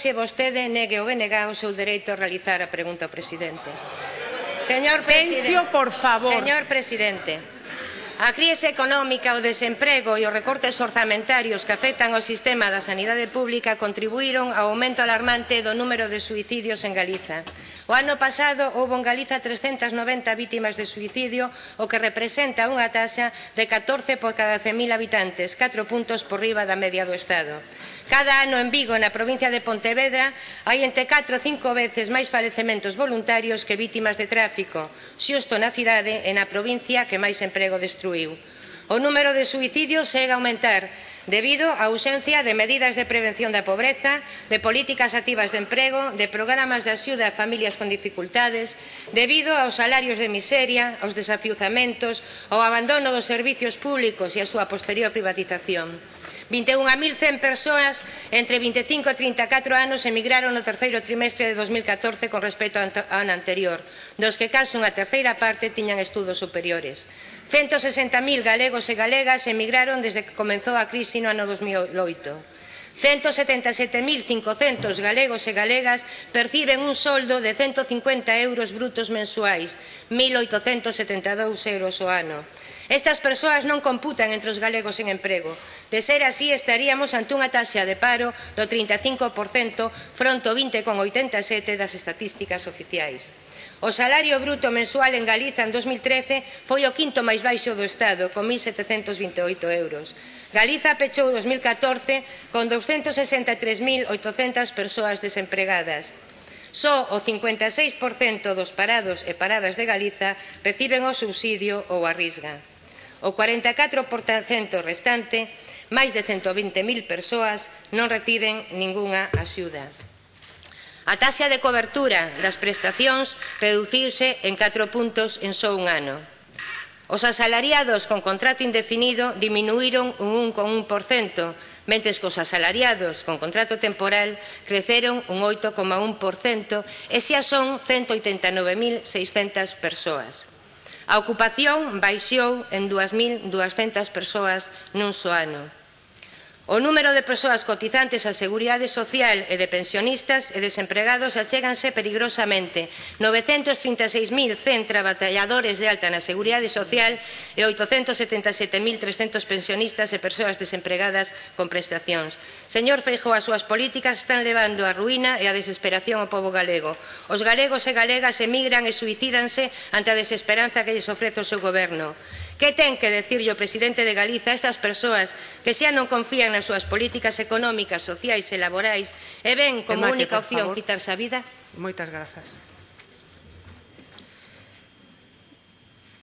se vostede negue ou venega o seu dereito a realizar a pregunta ao presidente. Señor presidente, Pencio, por favor. Señor presidente, a crise económica, o desemprego e os recortes orzamentarios que afectan ao sistema da sanidade pública contribuíron ao aumento alarmante do número de suicidios en Galiza. O ano pasado houve en Galiza 390 vítimas de suicidio, o que representa unha taxa de 14 por cada 100.000 habitantes, 4 puntos por riba da media do Estado. Cada ano en Vigo, na provincia de Pontevedra, hai entre 4 e 5 veces máis falecementos voluntarios que vítimas de tráfico, xusto na cidade e na provincia que máis emprego destruiu. O número de suicidios segue a aumentar debido á ausencia de medidas de prevención da pobreza, de políticas activas de emprego, de programas de axuda a familias con dificultades, debido aos salarios de miseria, aos desafiuzamentos, ao abandono dos servizos públicos e a súa posterior privatización. 21.100 persoas entre 25 e 34 anos emigraron no terceiro trimestre de 2014 con respecto ao ano anterior, dos que case unha terceira parte tiñan estudos superiores. 160.000 galegos e galegas emigraron desde que comenzou a crise no ano 2008. 177.500 galegos e galegas perciben un soldo de 150 euros brutos mensuais, 1.872 euros o ano. Estas persoas non computan entre os galegos en emprego. De ser así, estaríamos ante unha taxa de paro do 35% fronte ao 20,87% das estatísticas oficiais. O salario bruto mensual en Galiza en 2013 foi o quinto máis baixo do Estado, con 1.728 euros. Galiza pechou 2014 con 263.800 persoas desempregadas. Só o 56% dos parados e paradas de Galiza reciben o subsidio ou a risga. O 44% restante, máis de 120.000 persoas, non reciben ningunha axuda. A taxa de cobertura das prestacións reduciuse en 4 puntos en só un ano. Os asalariados con contrato indefinido diminuíron un 1,1%, mentres que os asalariados con contrato temporal creceron un 8,1%, e xa son 189.600 persoas. A ocupación baixou en 2.200 persoas nun só ano. O número de persoas cotizantes á Seguridade Social e de pensionistas e desempregados achéganse perigosamente 936.100 traballadores de alta na Seguridade Social e 877.300 pensionistas e persoas desempregadas con prestacións. Señor Feijóo, as súas políticas están levando a ruína e a desesperación ao povo galego. Os galegos e galegas emigran e suicídanse ante a desesperanza que lles ofrece o seu goberno. Que ten que decirlle o presidente de Galiza a estas persoas que xa non confían nas súas políticas económicas, sociais e laborais e ven como Emate, única opción quitarse a vida? Moitas grazas.